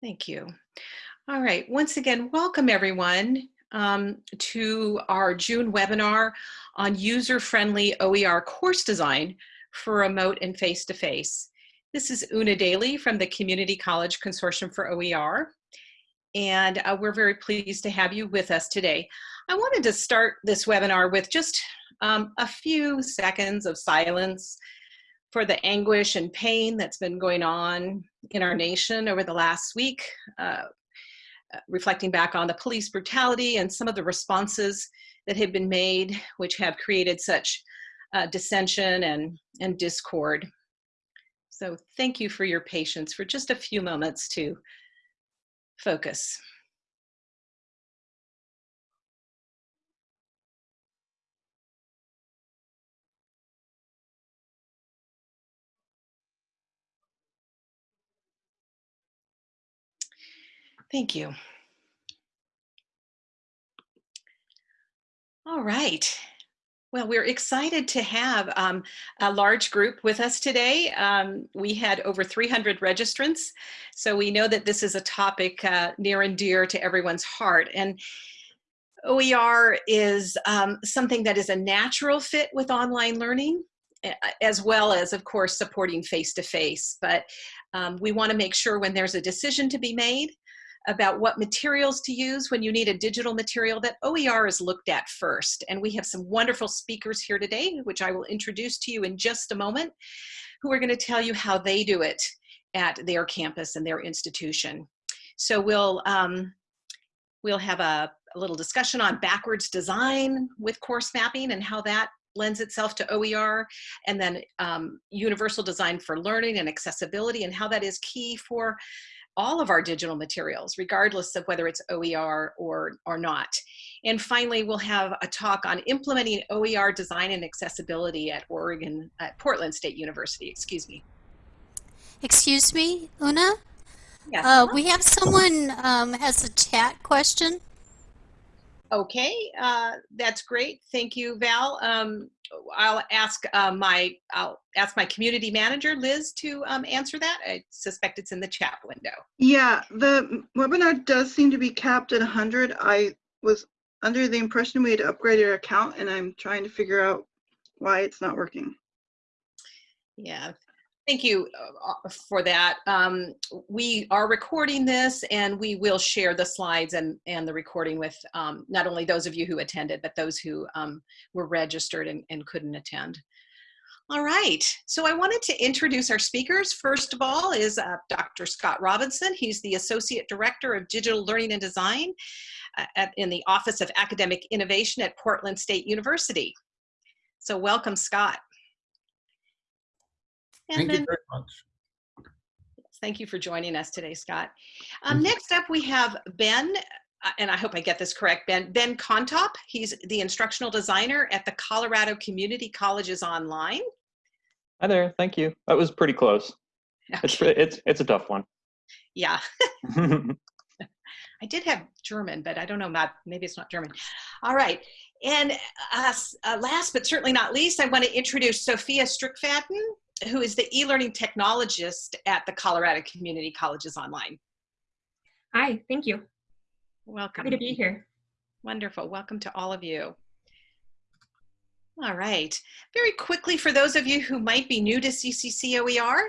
Thank you. All right, once again, welcome everyone um, to our June webinar on user-friendly OER course design for remote and face-to-face. -face. This is Una Daly from the Community College Consortium for OER, and uh, we're very pleased to have you with us today. I wanted to start this webinar with just um, a few seconds of silence for the anguish and pain that's been going on in our nation over the last week, uh, uh, reflecting back on the police brutality and some of the responses that have been made, which have created such uh, dissension and, and discord. So thank you for your patience for just a few moments to focus. Thank you. All right. Well, we're excited to have um, a large group with us today. Um, we had over 300 registrants, so we know that this is a topic uh, near and dear to everyone's heart. And OER is um, something that is a natural fit with online learning, as well as, of course, supporting face-to-face. -face. But um, we want to make sure when there's a decision to be made about what materials to use when you need a digital material that OER is looked at first. And we have some wonderful speakers here today, which I will introduce to you in just a moment, who are gonna tell you how they do it at their campus and their institution. So we'll, um, we'll have a, a little discussion on backwards design with course mapping and how that lends itself to OER, and then um, universal design for learning and accessibility and how that is key for all of our digital materials, regardless of whether it's OER or, or not. And finally, we'll have a talk on implementing OER design and accessibility at Oregon, at Portland State University, excuse me. Excuse me, Una? Yes. Uh, we have someone um, has a chat question. Okay, uh, that's great. Thank you, Val. Um, I'll ask uh, my I'll ask my community manager Liz to um, answer that. I suspect it's in the chat window. Yeah, the webinar does seem to be capped at 100. I was under the impression we had upgraded our account, and I'm trying to figure out why it's not working. Yeah, Thank you uh, for that. Um, we are recording this and we will share the slides and, and the recording with um, not only those of you who attended, but those who um, were registered and, and couldn't attend. All right, so I wanted to introduce our speakers. First of all is uh, Dr. Scott Robinson. He's the Associate Director of Digital Learning and Design uh, at, in the Office of Academic Innovation at Portland State University. So welcome, Scott. And Thank then, you very much. Thank you for joining us today, Scott. Um, next up, we have Ben, uh, and I hope I get this correct, Ben, Ben Contop. He's the instructional designer at the Colorado Community Colleges Online. Hi there, thank you. That was pretty close. Okay. It's, it's, it's a tough one. Yeah. I did have German, but I don't know, not, maybe it's not German. All right. And uh, uh, last but certainly not least, I want to introduce Sophia Strickfaden who is the e-learning technologist at the Colorado Community Colleges Online. Hi, thank you. Welcome. Happy to be here. Wonderful. Welcome to all of you. All right. Very quickly, for those of you who might be new to CCC OER,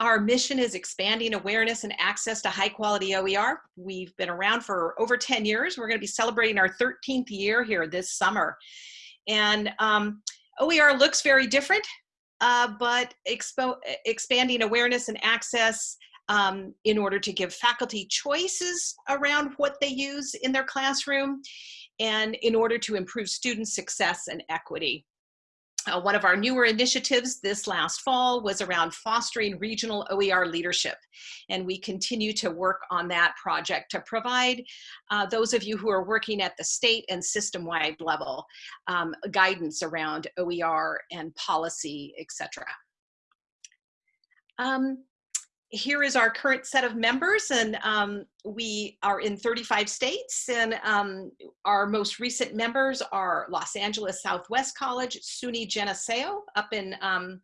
our mission is expanding awareness and access to high quality OER. We've been around for over 10 years. We're going to be celebrating our 13th year here this summer. And um, OER looks very different uh, but expo expanding awareness and access um, in order to give faculty choices around what they use in their classroom and in order to improve student success and equity. Uh, one of our newer initiatives this last fall was around fostering regional OER leadership. And we continue to work on that project to provide uh, those of you who are working at the state and system-wide level um, guidance around OER and policy, etc. Um, here is our current set of members and um, we are in 35 states and um, our most recent members are Los Angeles Southwest College, SUNY Geneseo up in um,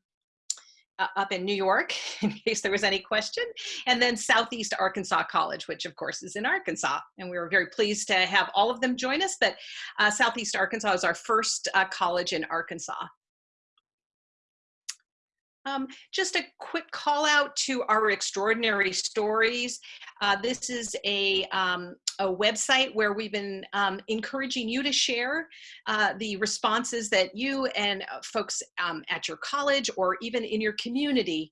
uh, up in New York, in case there was any question, and then Southeast Arkansas College, which of course is in Arkansas. And we were very pleased to have all of them join us, but uh, Southeast Arkansas is our first uh, college in Arkansas. Um, just a quick call out to our extraordinary stories. Uh, this is a, um, a website where we've been um, encouraging you to share uh, the responses that you and uh, folks um, at your college or even in your community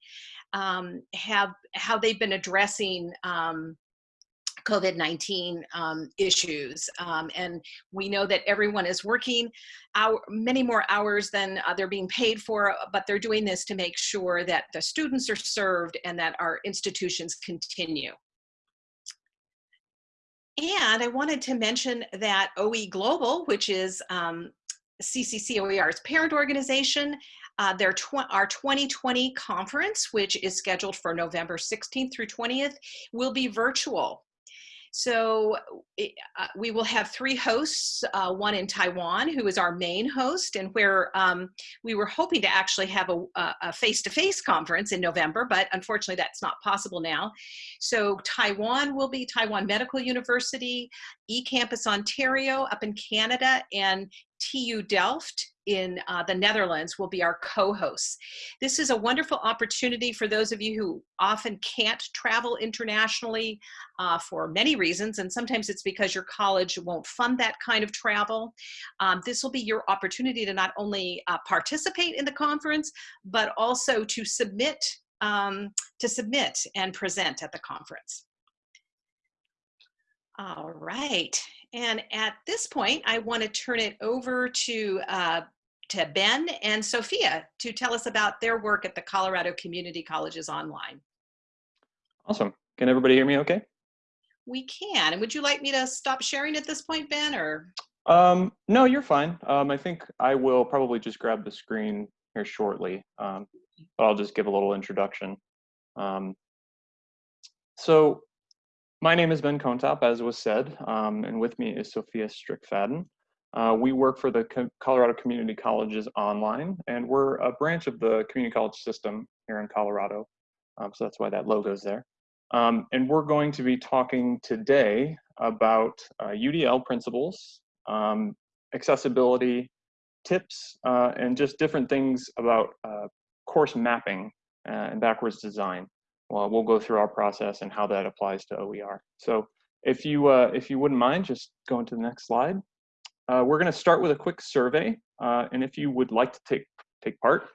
um, have, how they've been addressing um, COVID-19 um, issues. Um, and we know that everyone is working hour, many more hours than uh, they're being paid for, but they're doing this to make sure that the students are served and that our institutions continue. And I wanted to mention that OE Global, which is um, CCC OER's parent organization, uh, their tw our 2020 conference, which is scheduled for November 16th through 20th, will be virtual. So uh, we will have three hosts, uh, one in Taiwan, who is our main host, and where um, we were hoping to actually have a face-to-face -face conference in November, but unfortunately that's not possible now. So Taiwan will be Taiwan Medical University, eCampus Ontario up in Canada, and TU Delft in uh, the Netherlands will be our co-hosts. This is a wonderful opportunity for those of you who often can't travel internationally uh, for many reasons, and sometimes it's because your college won't fund that kind of travel. Um, this will be your opportunity to not only uh, participate in the conference, but also to submit, um, to submit and present at the conference. All right, and at this point, I want to turn it over to, uh, to Ben and Sophia to tell us about their work at the Colorado Community Colleges Online. Awesome. Can everybody hear me okay? We can. And would you like me to stop sharing at this point, Ben, or? Um, no, you're fine. Um, I think I will probably just grab the screen here shortly, um, but I'll just give a little introduction. Um, so my name is Ben Kontop, as was said, um, and with me is Sophia Strickfaden. Uh, we work for the Co Colorado Community Colleges Online, and we're a branch of the community college system here in Colorado. Um, so that's why that logo is there. Um, and we're going to be talking today about uh, UDL principles, um, accessibility, tips, uh, and just different things about uh, course mapping uh, and backwards design well, we'll go through our process and how that applies to OER. So if you, uh, if you wouldn't mind, just going to the next slide. Uh, we're going to start with a quick survey. Uh, and if you would like to take, take part,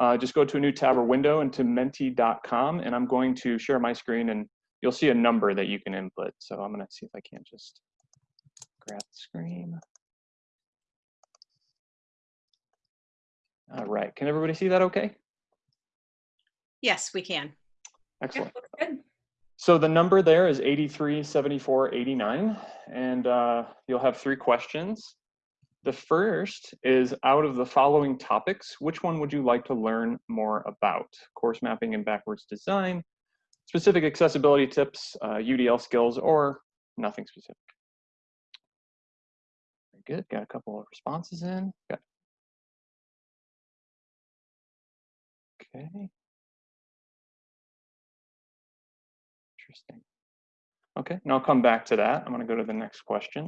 uh, just go to a new tab or window into menti.com. And I'm going to share my screen and you'll see a number that you can input. So I'm going to see if I can't just grab the screen. All right, can everybody see that okay? Yes, we can. Excellent. Yeah, good. So the number there is 83, 74, 89, and uh, you'll have three questions. The first is out of the following topics, which one would you like to learn more about? Course mapping and backwards design, specific accessibility tips, uh, UDL skills, or nothing specific? Very good, got a couple of responses in. Okay. Okay, and I'll come back to that. I'm going to go to the next question.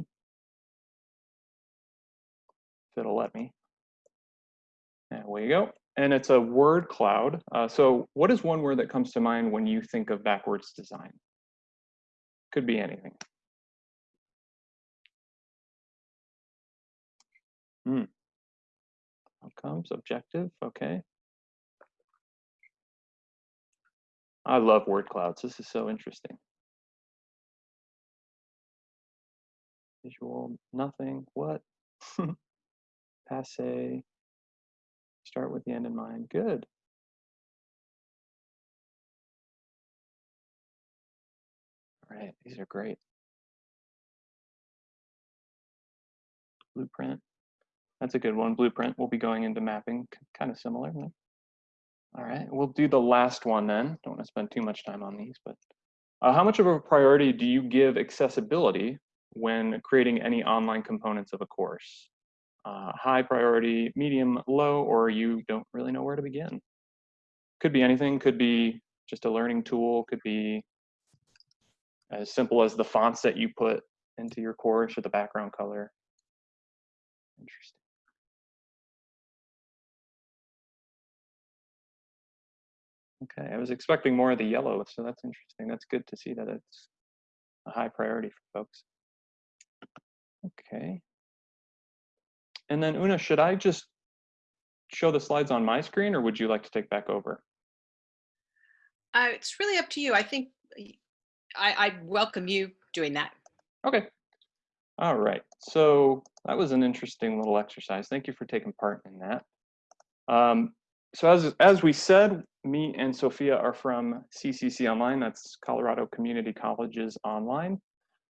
If it'll let me. There we go. And it's a word cloud. Uh, so what is one word that comes to mind when you think of backwards design? Could be anything. Hmm. Outcomes, objective, okay. I love word clouds. This is so interesting. Visual, nothing, what? Passe. Start with the end in mind. Good. All right, these are great. Blueprint. That's a good one. Blueprint. We'll be going into mapping, kind of similar. All right, we'll do the last one then. Don't want to spend too much time on these, but uh, how much of a priority do you give accessibility when creating any online components of a course? Uh, high priority, medium, low, or you don't really know where to begin? could be anything, could be just a learning tool, could be as simple as the fonts that you put into your course or the background color. Interesting. Okay, I was expecting more of the yellow, so that's interesting. That's good to see that it's a high priority for folks. Okay. And then Una, should I just show the slides on my screen or would you like to take back over? Uh, it's really up to you. I think I, I welcome you doing that. Okay. All right. So that was an interesting little exercise. Thank you for taking part in that. Um, so as, as we said, me and Sophia are from CCC Online. That's Colorado Community Colleges Online.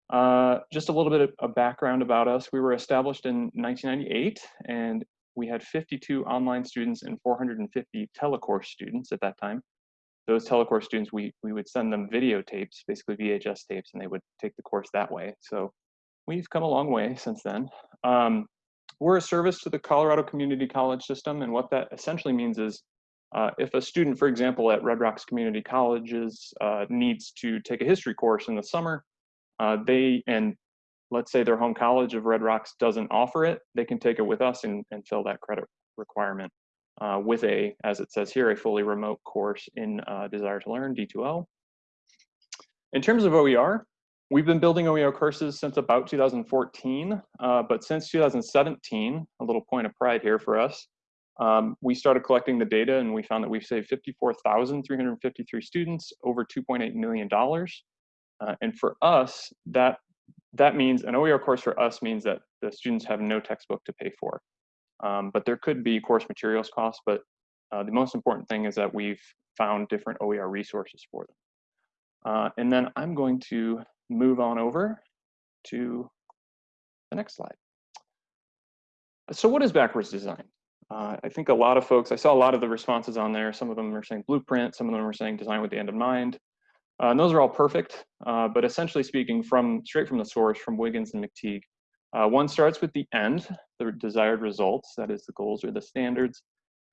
Uh, just a little bit of background about us. We were established in 1998 and we had 52 online students and 450 telecourse students at that time. Those telecourse students, we, we would send them videotapes, basically VHS tapes, and they would take the course that way. So we've come a long way since then. Um, we're a service to the Colorado Community College system, and what that essentially means is uh, if a student, for example, at Red Rocks Community Colleges uh, needs to take a history course in the summer, uh, they, and let's say their home college of Red Rocks doesn't offer it, they can take it with us and, and fill that credit requirement uh, with a, as it says here, a fully remote course in uh, Desire to Learn, D2L. In terms of OER, we've been building OER courses since about 2014, uh, but since 2017, a little point of pride here for us, um, we started collecting the data and we found that we've saved 54,353 students over $2.8 million. Uh, and for us, that that means an OER course for us means that the students have no textbook to pay for. Um, but there could be course materials costs, but uh, the most important thing is that we've found different OER resources for them. Uh, and then I'm going to move on over to the next slide. So what is backwards design? Uh, I think a lot of folks, I saw a lot of the responses on there. Some of them are saying blueprint, some of them are saying design with the end in mind. Uh, and those are all perfect, uh, but essentially speaking, from straight from the source, from Wiggins and McTighe, uh, one starts with the end, the desired results, that is the goals or the standards,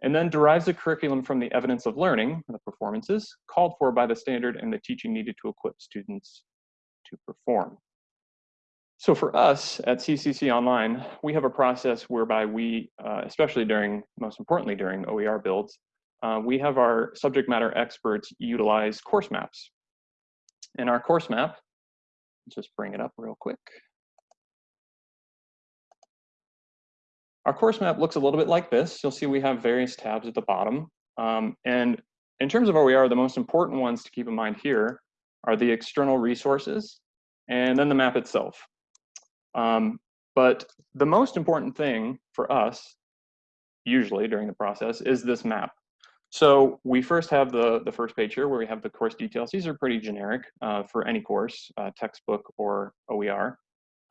and then derives the curriculum from the evidence of learning, the performances, called for by the standard and the teaching needed to equip students to perform. So for us at CCC Online, we have a process whereby we, uh, especially during, most importantly during OER builds, uh, we have our subject matter experts utilize course maps in our course map, let's just bring it up real quick. Our course map looks a little bit like this. You'll see we have various tabs at the bottom. Um, and in terms of where we are, the most important ones to keep in mind here are the external resources and then the map itself. Um, but the most important thing for us, usually during the process, is this map. So we first have the, the first page here where we have the course details. These are pretty generic uh, for any course, uh, textbook or OER.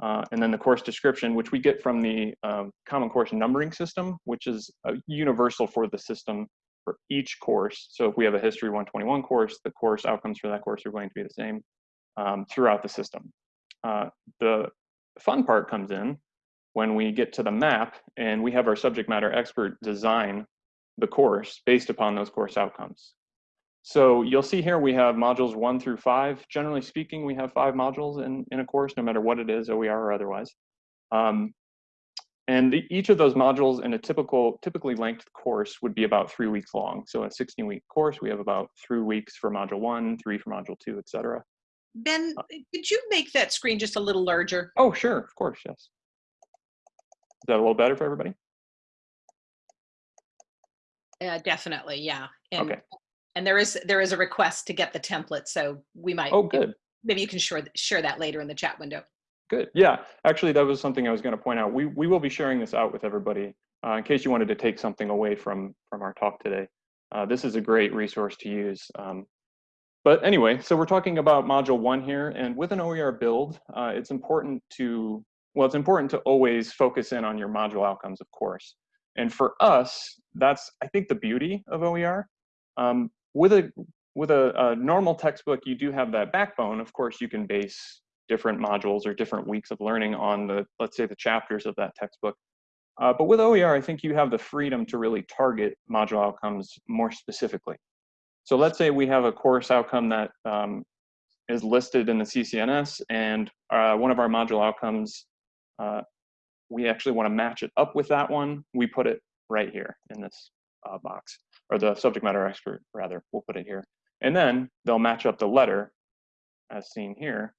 Uh, and then the course description, which we get from the um, Common Course Numbering System, which is universal for the system for each course. So if we have a History 121 course, the course outcomes for that course are going to be the same um, throughout the system. Uh, the fun part comes in when we get to the map and we have our subject matter expert design the course based upon those course outcomes. So you'll see here we have modules one through five. Generally speaking, we have five modules in, in a course, no matter what it is, OER or otherwise. Um, and the, each of those modules in a typical, typically length course would be about three weeks long. So a 16 week course, we have about three weeks for module one, three for module two, et cetera. Ben, could you make that screen just a little larger? Oh, sure, of course, yes. Is that a little better for everybody? Uh, definitely, yeah. And, okay. And there is there is a request to get the template, so we might. Oh, good. Maybe you can share share that later in the chat window. Good. Yeah, actually, that was something I was going to point out. We we will be sharing this out with everybody uh, in case you wanted to take something away from from our talk today. Uh, this is a great resource to use. Um, but anyway, so we're talking about module one here, and with an OER build, uh, it's important to well, it's important to always focus in on your module outcomes, of course. And for us, that's, I think, the beauty of OER. Um, with a, with a, a, normal textbook, you do have that backbone. Of course, you can base different modules or different weeks of learning on the, let's say, the chapters of that textbook. Uh, but with OER, I think you have the freedom to really target module outcomes more specifically. So let's say we have a course outcome that um, is listed in the CCNS and uh, one of our module outcomes, uh, we actually want to match it up with that one. We put it right here in this uh, box, or the subject matter expert, rather, we'll put it here. And then they'll match up the letter, as seen here,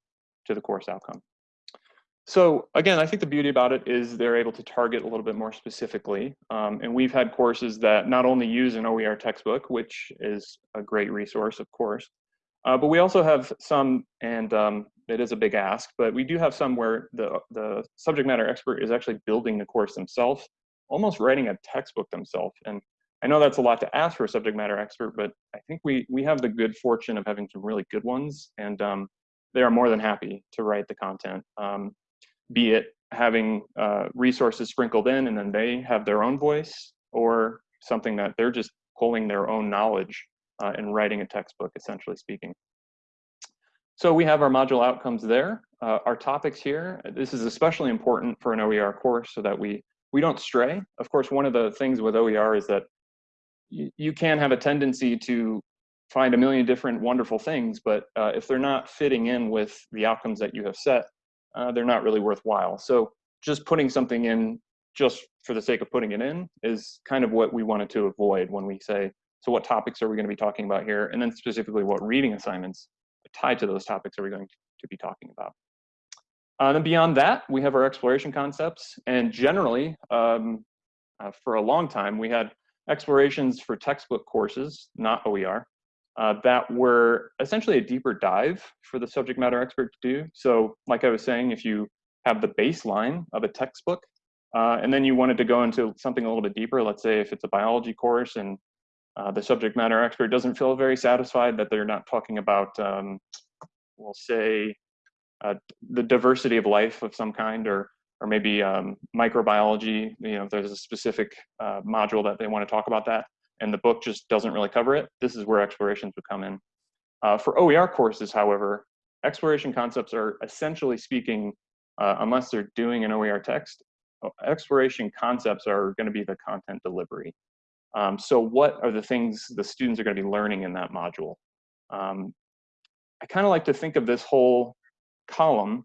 to the course outcome. So again, I think the beauty about it is they're able to target a little bit more specifically. Um, and we've had courses that not only use an OER textbook, which is a great resource, of course, uh, but we also have some, and um, it is a big ask, but we do have some where the, the subject matter expert is actually building the course themselves, almost writing a textbook themselves. And I know that's a lot to ask for a subject matter expert, but I think we, we have the good fortune of having some really good ones, and um, they are more than happy to write the content. Um, be it having uh, resources sprinkled in and then they have their own voice or something that they're just pulling their own knowledge uh, and writing a textbook, essentially speaking. So we have our module outcomes there. Uh, our topics here, this is especially important for an OER course so that we, we don't stray. Of course, one of the things with OER is that you, can have a tendency to find a million different wonderful things, but uh, if they're not fitting in with the outcomes that you have set, uh, they're not really worthwhile. So just putting something in just for the sake of putting it in is kind of what we wanted to avoid when we say, so what topics are we going to be talking about here? And then specifically what reading assignments tied to those topics are we going to be talking about? Uh, then beyond that, we have our exploration concepts. And generally, um, uh, for a long time, we had explorations for textbook courses, not OER uh, that were essentially a deeper dive for the subject matter expert to do. So like I was saying, if you have the baseline of a textbook, uh, and then you wanted to go into something a little bit deeper, let's say if it's a biology course and uh, the subject matter expert doesn't feel very satisfied that they're not talking about, um, we'll say, uh, the diversity of life of some kind, or or maybe um, microbiology, you know, if there's a specific uh, module that they want to talk about that, and the book just doesn't really cover it, this is where explorations would come in. Uh, for OER courses, however, exploration concepts are essentially speaking, uh, unless they're doing an OER text, exploration concepts are going to be the content delivery. Um, so what are the things the students are going to be learning in that module? Um, I kind of like to think of this whole column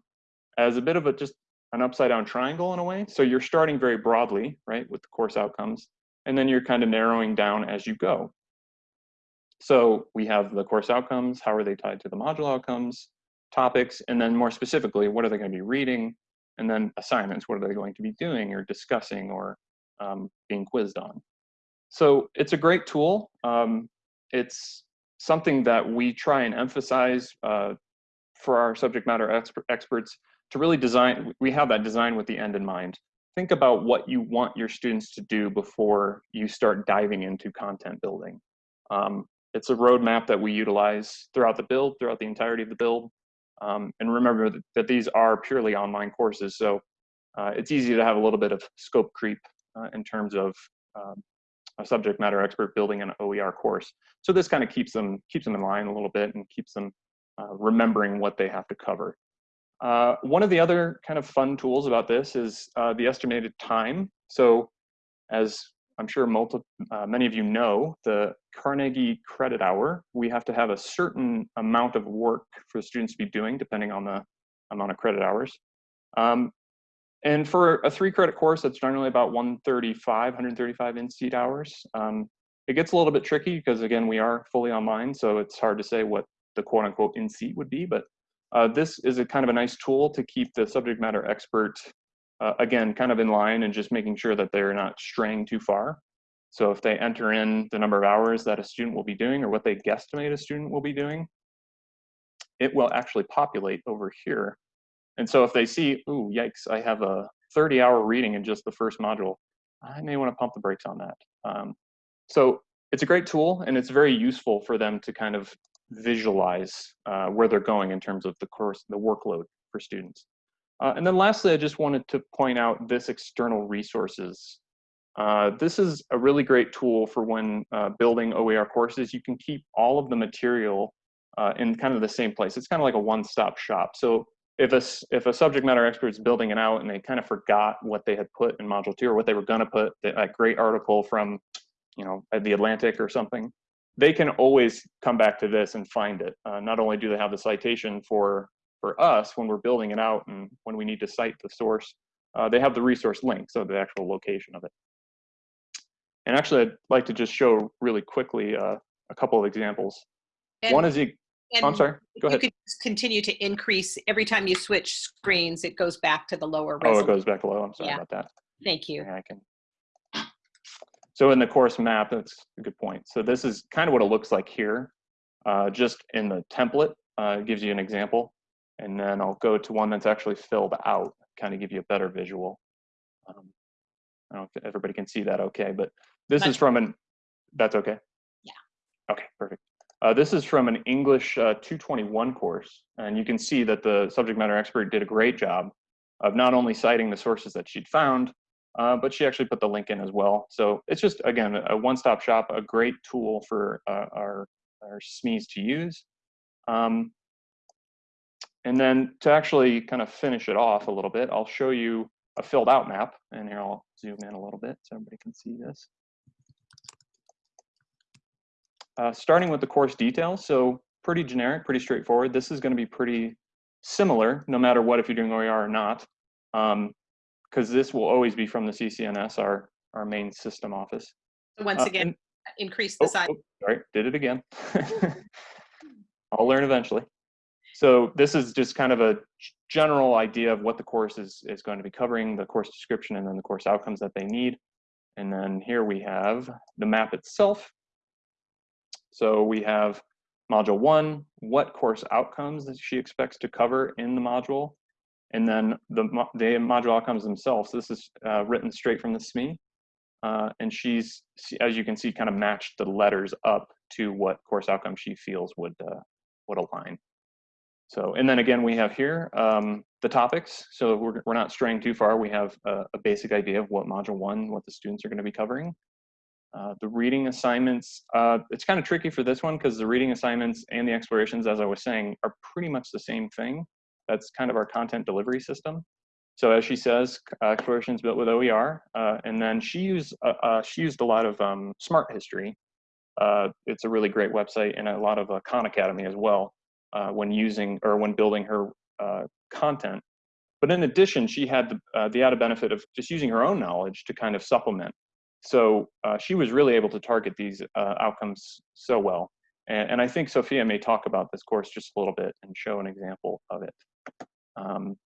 as a bit of a just an upside down triangle in a way. So you're starting very broadly, right, with the course outcomes and then you're kind of narrowing down as you go. So we have the course outcomes, how are they tied to the module outcomes, topics, and then more specifically, what are they going to be reading, and then assignments, what are they going to be doing or discussing or um, being quizzed on. So it's a great tool. Um, it's something that we try and emphasize uh, for our subject matter exper experts to really design, we have that design with the end in mind think about what you want your students to do before you start diving into content building. Um, it's a roadmap that we utilize throughout the build, throughout the entirety of the build. Um, and remember that, that, these are purely online courses, so uh, it's easy to have a little bit of scope creep uh, in terms of um, a subject matter expert building an OER course. So this kind of keeps them keeps them in line a little bit and keeps them uh, remembering what they have to cover. Uh, one of the other kind of fun tools about this is uh, the estimated time. So as I'm sure multi, uh, many of you know, the Carnegie credit hour, we have to have a certain amount of work for students to be doing depending on the amount of credit hours. Um, and for a three credit course, that's generally about 135, 135 in-seat hours. Um, it gets a little bit tricky because again, we are fully online, so it's hard to say what the quote unquote in-seat would be, but uh, this is a kind of a nice tool to keep the subject matter expert, uh, again, kind of in line and just making sure that they're not straying too far. So if they enter in the number of hours that a student will be doing or what they guesstimate a student will be doing, it will actually populate over here. And so if they see, ooh, yikes, I have a 30 hour reading in just the first module, I may want to pump the brakes on that. Um, so it's a great tool and it's very useful for them to kind of visualize uh, where they're going in terms of the course, the workload for students. Uh, and then lastly, I just wanted to point out this external resources. Uh, this is a really great tool for when uh, building OER courses. You can keep all of the material uh, in kind of the same place. It's kind of like a one-stop shop. So if a, if a subject matter expert is building it out and they kind of forgot what they had put in module two or what they were gonna put, that great article from, you know, the Atlantic or something, they can always come back to this and find it. Uh, not only do they have the citation for, for us when we're building it out and when we need to cite the source, uh, they have the resource link, so the actual location of it. And actually, I'd like to just show really quickly uh, a couple of examples. And- One is, the, oh, I'm sorry, go You ahead. could just continue to increase, every time you switch screens, it goes back to the lower Oh, it goes back low, I'm sorry Yeah. about that. Thank you. Yeah, I can. So in the course map, that's a good point. So this is kind of what it looks like here. Uh, just in the template, uh, it gives you an example. And then I'll go to one that's actually filled out, kind of give you a better visual. Um, I don't know if everybody can see that okay, but this is from an, that's okay? Yeah. Okay, perfect. Uh, this is from an English uh, 221 course, and you can see that the subject matter expert did a great job of not only citing the sources that she'd found, uh, but she actually put the link in as well. So it's just, again, a one-stop shop, a great tool for uh, our, our SMEs to use. Um, and then to actually kind of finish it off a little bit, I'll show you a filled out map. And here I'll zoom in a little bit so everybody can see this. Uh, starting with the course details, so pretty generic, pretty straightforward. This is going to be pretty similar, no matter what, if you're doing OER or not, because this will always be from the CCNS, our, our main system office. Once Uh, again, and- increase the oh, size. oh, sorry, did it again. I'll learn eventually. So this is just kind of a general idea of what the course is, is going to be covering, the course description, and then the course outcomes that they need. And then here we have the map itself. So we have module one, what course outcomes that she expects to cover in the module. And then the, the module outcomes themselves. This is uh, written straight from the SME. Uh, and she's, as you can see, kind of matched the letters up to what course outcome she feels would uh, would align. So, and then again, we have here um, the topics. So we're, we're not straying too far. We have a, a basic idea of what module one, what the students are going to be covering. Uh, the reading assignments, uh, it's kind of tricky for this one because the reading assignments and the explorations, as I was saying, are pretty much the same thing. That's kind of our content delivery system. So as she says, uh, explorations built with OER, uh, and then she used uh, she used a lot of um, Smart History. It's a really great website and a lot of Khan Academy as well when using or when building her content. But in addition, she had the, the added benefit of just using her own knowledge to kind of supplement. So uh, she was really able to target these uh, outcomes so well. And, and I think Sophia may talk about this course just a little bit and show an example of it. Um,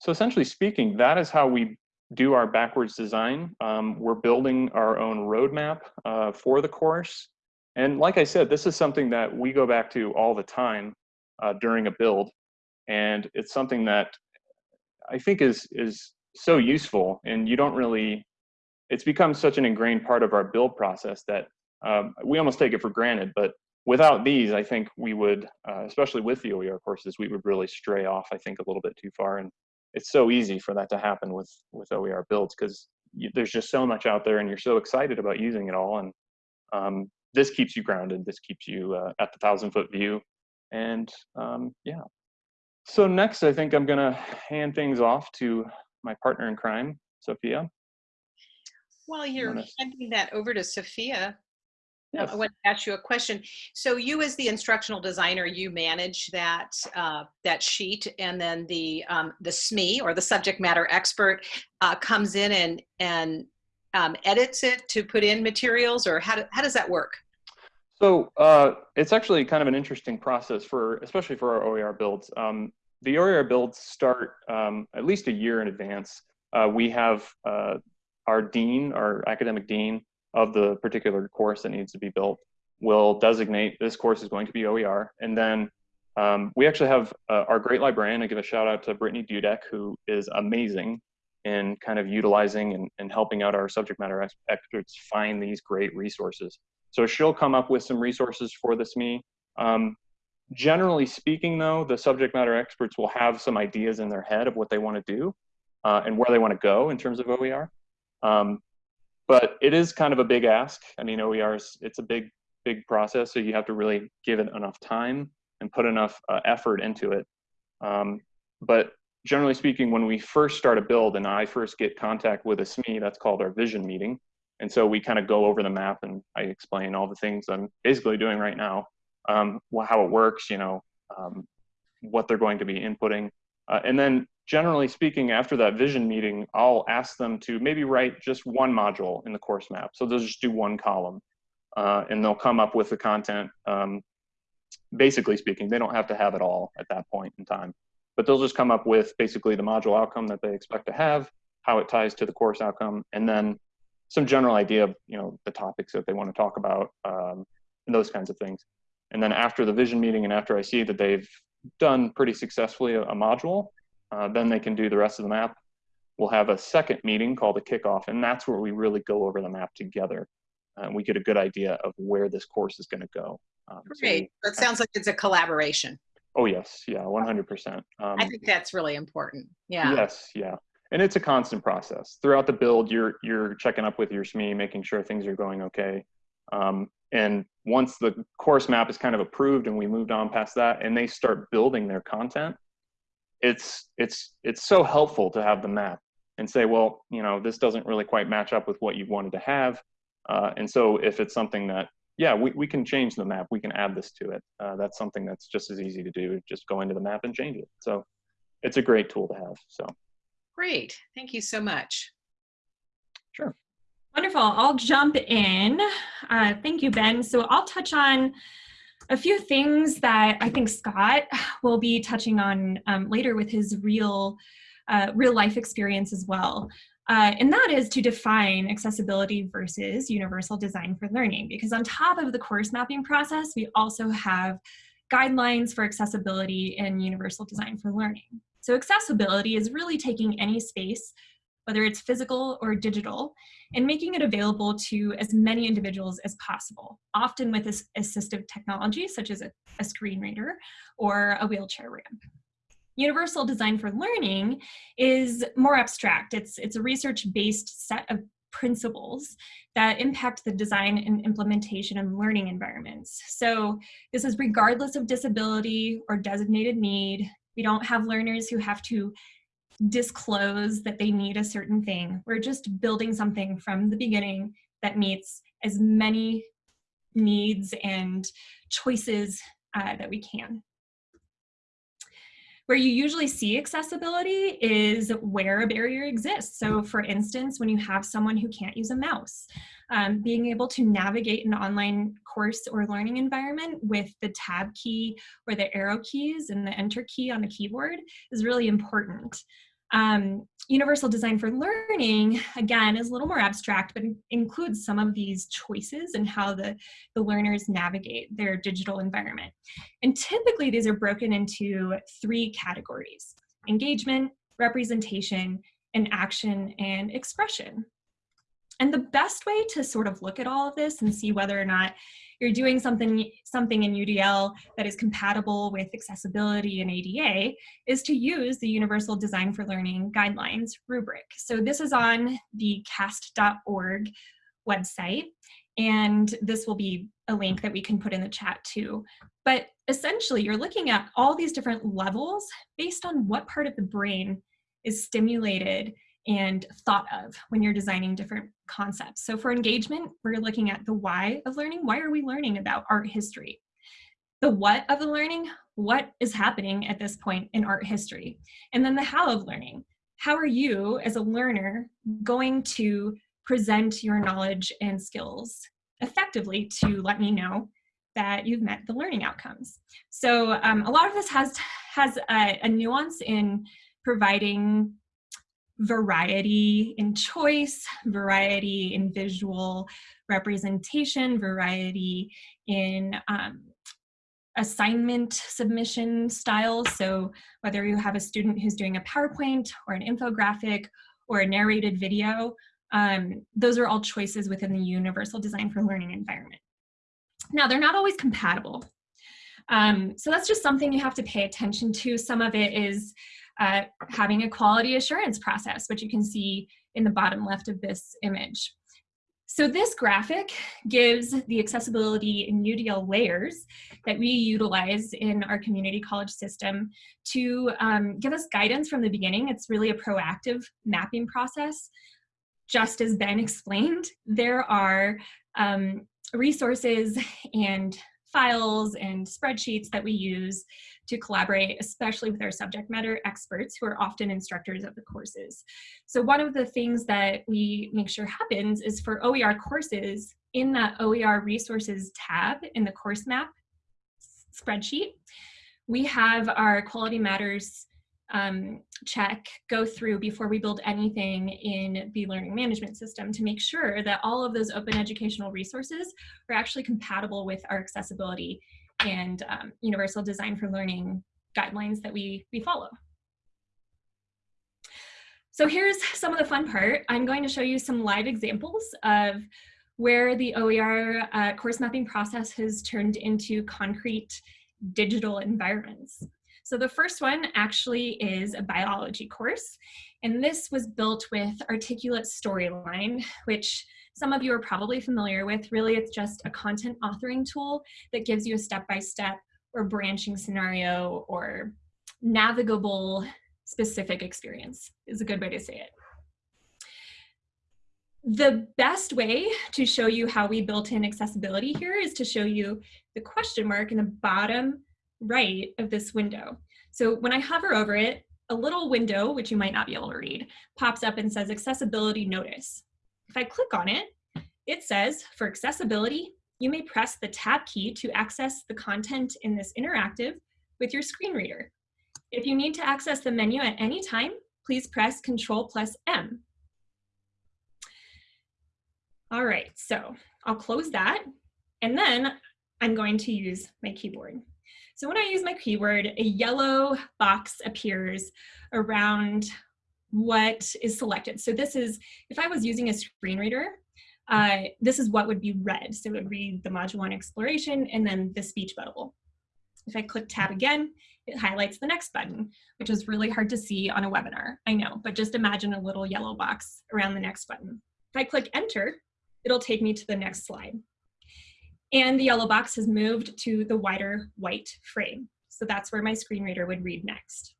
so essentially speaking, that is how we do our backwards design. Um, we're building our own roadmap uh, for the course. And like I said, this is something that we go back to all the time uh, during a build. And it's something that I think is, is so useful and you don't really, it's become such an ingrained part of our build process that um, we almost take it for granted. But without these, I think we would, uh, especially with the OER courses, we would really stray off, I think, a little bit too far. And it's so easy for that to happen with with OER builds because there's just so much out there and you're so excited about using it all. And um, this keeps you grounded. This keeps you uh, at the thousand foot view. And um, yeah. So next, I think I'm gonna hand things off to my partner in crime, Sophia. While you're handing that over to Sophia, Yes. I want to ask you a question. So you, as the instructional designer, you manage that uh, that sheet, and then the um, the SME or the subject matter expert uh, comes in and and um, edits it to put in materials, or how do, how does that work? So uh, it's actually kind of an interesting process for, especially for our OER builds. Um, the OER builds start um, at least a year in advance. Uh, we have uh, our dean, our academic dean of the particular course that needs to be built will designate this course is going to be OER. And then um, we actually have uh, our great librarian, I give a shout out to Brittany Dudek, who is amazing in kind of utilizing and, and helping out our subject matter experts find these great resources. So she'll come up with some resources for this me. Um, generally speaking, though, the subject matter experts will have some ideas in their head of what they want to do uh, and where they want to go in terms of OER. Um, but it is kind of a big ask. I mean, OER is it's a big, big process, so you have to really give it enough time and put enough uh, effort into it. Um, but generally speaking, when we first start a build and I first get contact with a SME, that's called our vision meeting. And so we kind of go over the map and I explain all the things I'm basically doing right now, um, how it works, you know, um, what they're going to be inputting. Uh, and then generally speaking, after that vision meeting, I'll ask them to maybe write just one module in the course map. So they'll just do one column uh, and they'll come up with the content. Um, basically speaking, they don't have to have it all at that point in time, but they'll just come up with basically the module outcome that they expect to have, how it ties to the course outcome, and then some general idea of you know the topics that they want to talk about um, and those kinds of things. And then after the vision meeting and after I see that they've done pretty successfully a, a module, uh, then they can do the rest of the map. We'll have a second meeting called a kickoff, and that's where we really go over the map together. And we get a good idea of where this course is going to go. Um, so Great. we- That sounds like it's a collaboration. oh yes, yeah, 100%. Um, I think that's really important. Yeah. Yes, yeah. And it's a constant process. Throughout the build, you're you're checking up with your SME, making sure things are going okay. Um, and once the course map is kind of approved and we moved on past that and they start building their content, it's it's it's so helpful to have the map and say, well, you know, this doesn't really quite match up with what you wanted to have. Uh, and so if it's something that, yeah, we, we can change the map, we can add this to it. Uh, that's something that's just as easy to do. Just go into the map and change it. So it's a great tool to have. So. Great. Thank you so much. Sure. Wonderful. I'll jump in. Uh, thank you, Ben. So I'll touch on a few things that I think Scott will be touching on um, later with his real, uh, real life experience as well. Uh, and that is to define accessibility versus universal design for learning. Because on top of the course mapping process, we also have guidelines for accessibility and universal design for learning. So accessibility is really taking any space, whether it's physical or digital, and making it available to as many individuals as possible, often with as assistive technology such as a, a screen reader or a wheelchair ramp. Universal design for learning is more abstract. It's, it's a research-based set of principles that impact the design and implementation of learning environments. So this is regardless of disability or designated need. We don't have learners who have to disclose that they need a certain thing. We're just building something from the beginning that meets as many needs and choices uh, that we can. Where you usually see accessibility is where a barrier exists. So for instance, when you have someone who can't use a mouse, um, being able to navigate an online course or learning environment with the tab key or the arrow keys and the enter key on the keyboard is really important. Um, universal design for learning, again, is a little more abstract, but includes some of these choices and how the, the learners navigate their digital environment. And typically these are broken into three categories, engagement, representation, and action and expression. And the best way to sort of look at all of this and see whether or not you're doing something, something in UDL that is compatible with accessibility and ADA is to use the Universal Design for Learning Guidelines rubric. So this is on the cast.org website, and this will be a link that we can put in the chat too. But essentially, you're looking at all these different levels based on what part of the brain is stimulated and thought of when you're designing different concepts. So for engagement, we're looking at the why of learning. Why are we learning about art history? The what of the learning, what is happening at this point in art history? And then the how of learning. How are you as a learner going to present your knowledge and skills effectively to let me know that you've met the learning outcomes. So um, a lot of this has, has a, a nuance in providing variety in choice, variety in visual representation, variety in um, assignment submission styles. So whether you have a student who's doing a PowerPoint or an infographic or a narrated video, um, those are all choices within the Universal Design for Learning environment. Now, they're not always compatible. Um, so that's just something you have to pay attention to. Some of it is having a quality assurance process, which you can see in the bottom left of this image. So this graphic gives the accessibility and UDL layers that we utilize in our community college system to um, give us guidance from the beginning. It's really a proactive mapping process just as Ben explained, there are um, resources and files and spreadsheets that we use to collaborate, especially with our subject matter experts who are often instructors of the courses. So one of the things that we make sure happens is for OER courses, in that OER resources tab in the course map spreadsheet, we have our quality matters um, check go through before we build anything in the learning management system to make sure that all of those open educational resources are actually compatible with our accessibility and um, universal design for learning guidelines that we, we follow. So here's some of the fun part. I'm going to show you some live examples of where the OER uh, course mapping process has turned into concrete digital environments. So the first one actually is a biology course, and this was built with Articulate Storyline, which some of you are probably familiar with. Really, it's just a content authoring tool that gives you a step-by-step -step or branching scenario or navigable specific experience is a good way to say it. The best way to show you how we built in accessibility here is to show you the question mark in the bottom right of this window. So when I hover over it, a little window, which you might not be able to read, pops up and says accessibility notice. If I click on it, it says for accessibility, you may press the tab key to access the content in this interactive with your screen reader. If you need to access the menu at any time, please press Control plus M. All right, so I'll close that, and then I'm going to use my keyboard. So when I use my keyboard, a yellow box appears around what is selected. So this is, if I was using a screen reader, uh, this is what would be read. So it would read the module one exploration and then the speech bubble. If I click tab again, it highlights the next button, which is really hard to see on a webinar, I know, but just imagine a little yellow box around the next button. If I click enter, it'll take me to the next slide. And the yellow box has moved to the wider white frame. So that's where my screen reader would read next.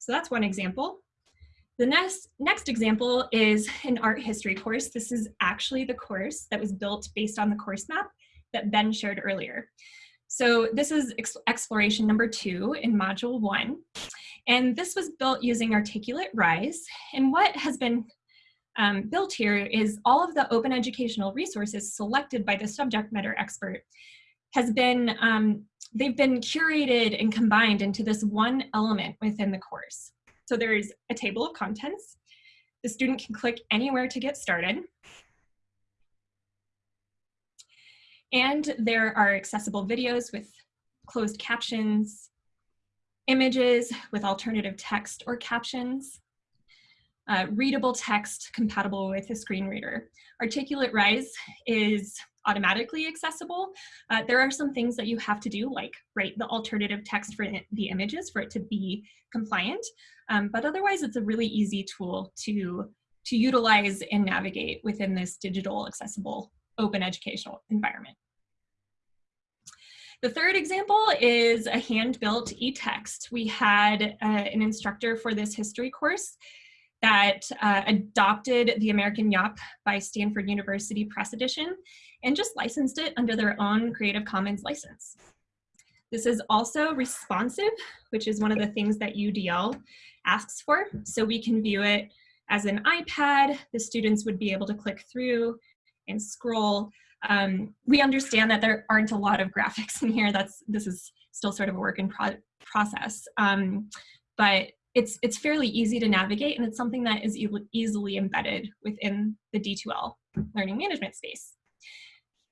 So that's one example. The next, next example is an art history course. This is actually the course that was built based on the course map that Ben shared earlier. So this is exploration number two in module one. And this was built using Articulate Rise. And what has been um, built here is all of the open educational resources selected by the subject matter expert has been, um, they've been curated and combined into this one element within the course. So there's a table of contents. The student can click anywhere to get started. And there are accessible videos with closed captions, images with alternative text or captions, uh, readable text compatible with a screen reader. Articulate Rise is automatically accessible. Uh, there are some things that you have to do, like write the alternative text for the images for it to be compliant. Um, but otherwise, it's a really easy tool to, to utilize and navigate within this digital accessible open educational environment. The third example is a hand-built e-text. We had uh, an instructor for this history course that uh, adopted the American Yawp by Stanford University Press Edition and just licensed it under their own Creative Commons license. This is also responsive, which is one of the things that UDL asks for. So we can view it as an iPad. The students would be able to click through and scroll. Um, we understand that there aren't a lot of graphics in here. That's This is still sort of a work in pro process. Um, but it's, it's fairly easy to navigate and it's something that is e easily embedded within the D2L learning management space.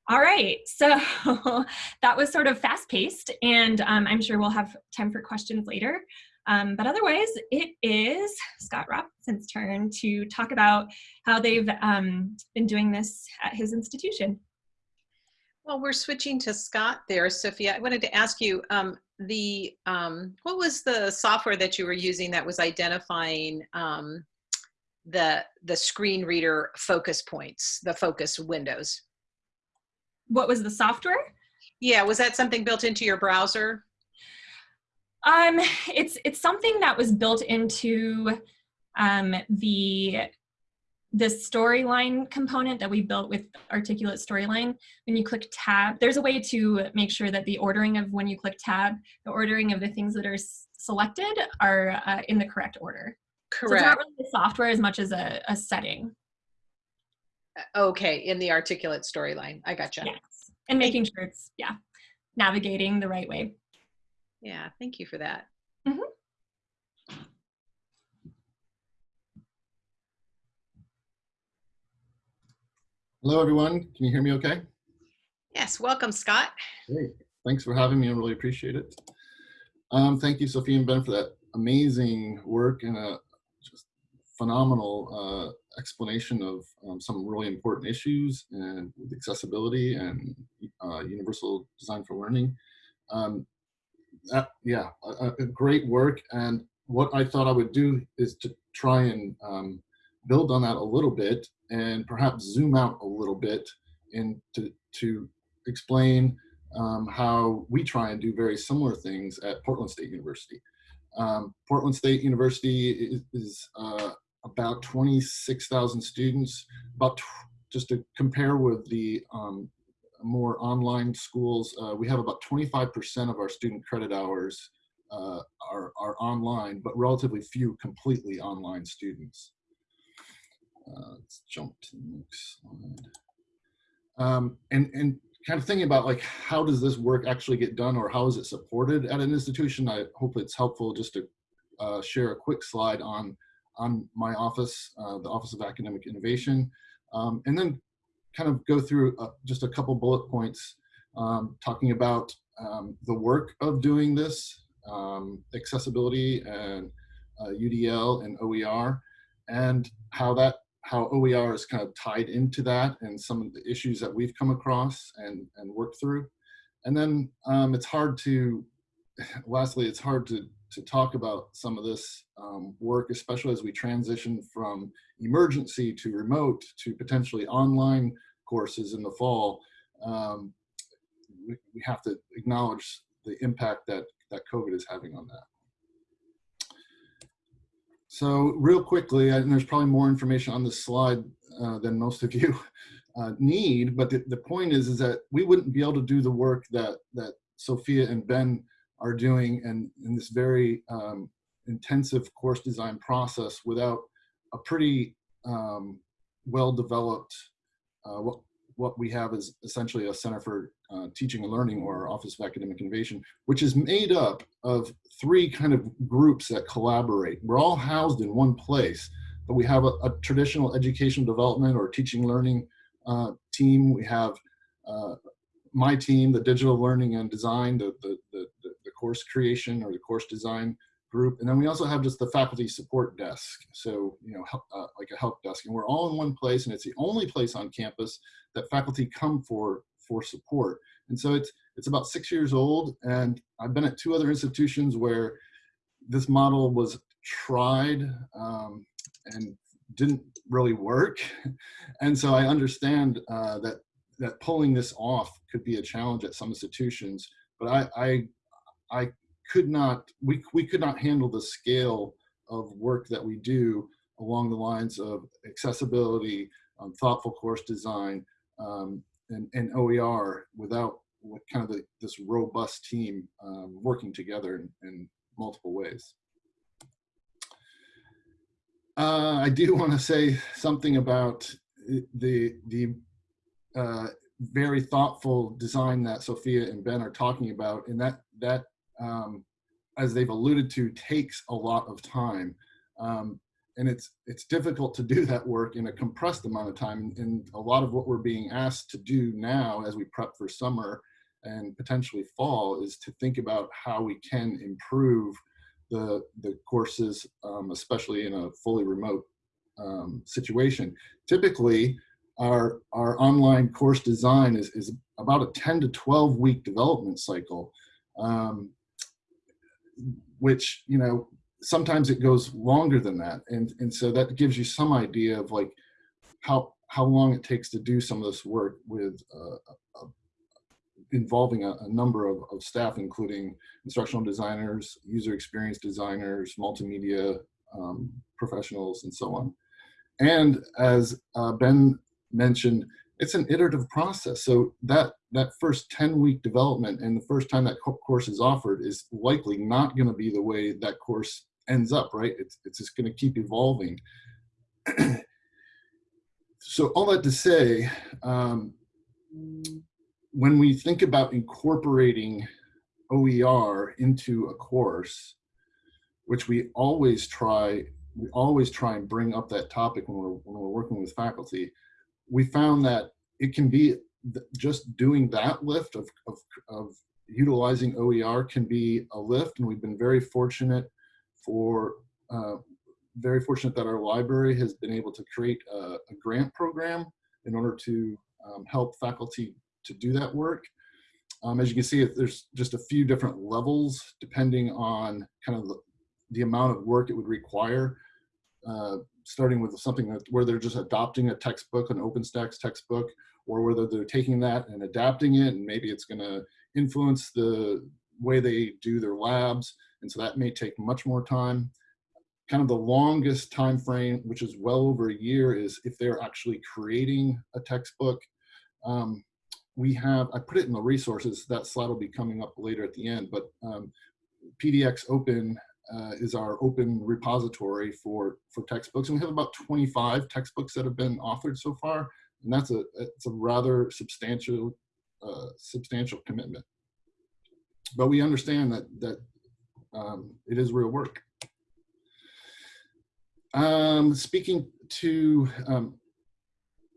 All right, so that was sort of fast paced and um, I'm sure we'll have time for questions later. Um, but otherwise, it is Scott Robinson's turn to talk about how they've um, been doing this at his institution. Well, we're switching to Scott there, Sophia. I wanted to ask you, um, the um, what was the software that you were using that was identifying um, the the screen reader focus points, the focus windows? What was the software? Yeah, was that something built into your browser? Um, it's it's something that was built into um, the this storyline component that we built with Articulate Storyline, when you click tab, there's a way to make sure that the ordering of when you click tab, the ordering of the things that are selected are uh, in the correct order. Correct. So it's not really the software as much as a, a setting. Okay, in the articulate storyline. I gotcha. Yes. And making sure it's, yeah, navigating the right way. Yeah, thank you for that. mm -hmm. Hello, everyone. Can you hear me okay? Yes, welcome, Scott. Great. Thanks for having me. I really appreciate it. Um, thank you, sophie and Ben, for that amazing work and a just phenomenal uh, explanation of um, some really important issues and accessibility and uh, universal design for learning. Um, that, yeah, a, a great work. And what I thought I would do is to try and um, build on that a little bit and perhaps zoom out a little bit and to, to explain um, how we try and do very similar things at Portland State University. Um, Portland State University is, is uh, about 26,000 students, about just to compare with the um, more online schools, uh, we have about 25% of our student credit hours uh, are, are online, but relatively few completely online students. Uh, let's jump to the next slide. Um, and, and kind of thinking about like, how does this work actually get done or how is it supported at an institution? I hope it's helpful just to uh, share a quick slide on, on my office, uh, the Office of Academic Innovation, um, and then kind of go through uh, just a couple bullet points um, talking about um, the work of doing this, um, accessibility and UDL and OER, and how that how OER is kind of tied into that and some of the issues that we've come across and, and worked through. And then um, it's hard to, lastly, it's hard to, to talk about some of this um, work, especially as we transition from emergency to remote to potentially online courses in the fall. Um, we, we have to acknowledge the impact that, that COVID is having on that. So real quickly, and there's probably more information on this slide uh, than most of you uh, need, but the, the point is, is that we wouldn't be able to do the work that, that Sophia and Ben are doing and in this very um, intensive course design process without a pretty um, well-developed, uh, what, what we have is essentially a Center for uh, Teaching and Learning or Office of Academic Innovation, which is made up of three kind of groups that collaborate. We're all housed in one place, but we have a, a traditional education development or teaching learning uh, team. We have uh, my team, the digital learning and design, the, the, the, the course creation or the course design group. And then we also have just the faculty support desk. So, you know, help, uh, like a help desk. And we're all in one place and it's the only place on campus that faculty come for for support. And so it's, it's about six years old and I've been at two other institutions where this model was tried um, and didn't really work. And so I understand uh, that, that pulling this off could be a challenge at some institutions, but I, I, I could not, we, we could not handle the scale of work that we do along the lines of accessibility, um, thoughtful course design, um, and, and OER without with kind of the, this robust team um, working together in, in multiple ways. Uh, I do want to say something about the the uh, very thoughtful design that Sophia and Ben are talking about, and that that um, as they've alluded to takes a lot of time. Um, and it's it's difficult to do that work in a compressed amount of time. And a lot of what we're being asked to do now as we prep for summer and potentially fall is to think about how we can improve the the courses um, especially in a fully remote um, situation. Typically our our online course design is, is about a 10 to 12 week development cycle. Um, which you know sometimes it goes longer than that. And, and so that gives you some idea of like how, how long it takes to do some of this work with uh, uh, involving a, a number of, of, staff, including instructional designers, user experience designers, multimedia um, professionals, and so on. And as uh, Ben mentioned, it's an iterative process. So that that first 10 week development and the first time that co course is offered is likely not going to be the way that course ends up, right? It's, it's just going to keep evolving. so all that to say, um, when we think about incorporating OER into a course, which we always try, we always try and bring up that topic when we're, when we're working with faculty, we found that it can be just doing that lift of, of, of utilizing OER can be a lift. And we've been very fortunate for, uh, very fortunate that our library has been able to create a, a grant program in order to um, help faculty to do that work. Um, as you can see, there's just a few different levels depending on kind of the, the amount of work it would require. Uh, starting with something that, where they're just adopting a textbook, an OpenStax textbook, or whether they're taking that and adapting it, and maybe it's going to influence the way they do their labs, and so that may take much more time. Kind of the longest time frame, which is well over a year, is if they're actually creating a textbook. Um, we have, I put it in the resources, that slide will be coming up later at the end, but um, PDX Open uh, is our open repository for, for textbooks. And we have about 25 textbooks that have been authored so far. And that's a, it's a rather substantial, uh, substantial commitment. But we understand that, that um, it is real work. Um, speaking to um,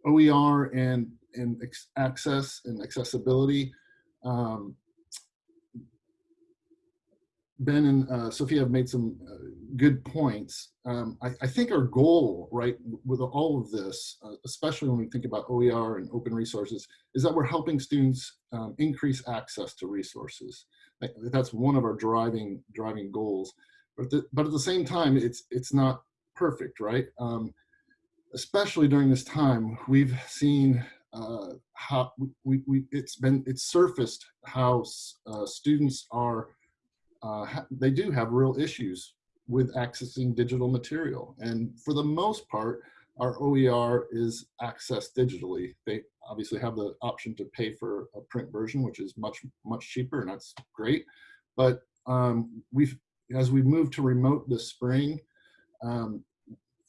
OER and, and access and accessibility, um, Ben and uh, Sophia have made some uh, good points. Um, I, I, think our goal, right, with all of this, uh, especially when we think about OER and open resources, is that we're helping students um, increase access to resources. That's one of our driving driving goals. But, the, but at the same time, it's it's not perfect, right? Um, especially during this time, we've seen uh, how we, we it's been it's surfaced how uh, students are uh, they do have real issues with accessing digital material. And for the most part, our OER is accessed digitally. They obviously have the option to pay for a print version, which is much, much cheaper, and that's great. But um, we've, as we move to remote this spring, um,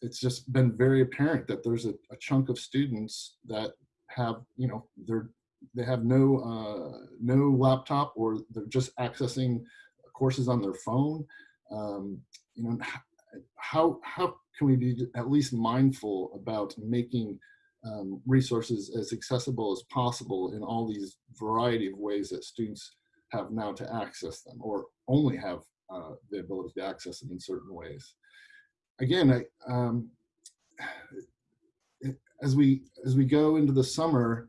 it's just been very apparent that there's a, a, chunk of students that have, you know, they're they have no uh, no laptop or they're just accessing courses on their phone. Um, you know, how, how can we be at least mindful about making um, resources as accessible as possible in all these variety of ways that students have now to access them or only have uh, the ability to access them in certain ways. Again, I, um, as we as we go into the summer,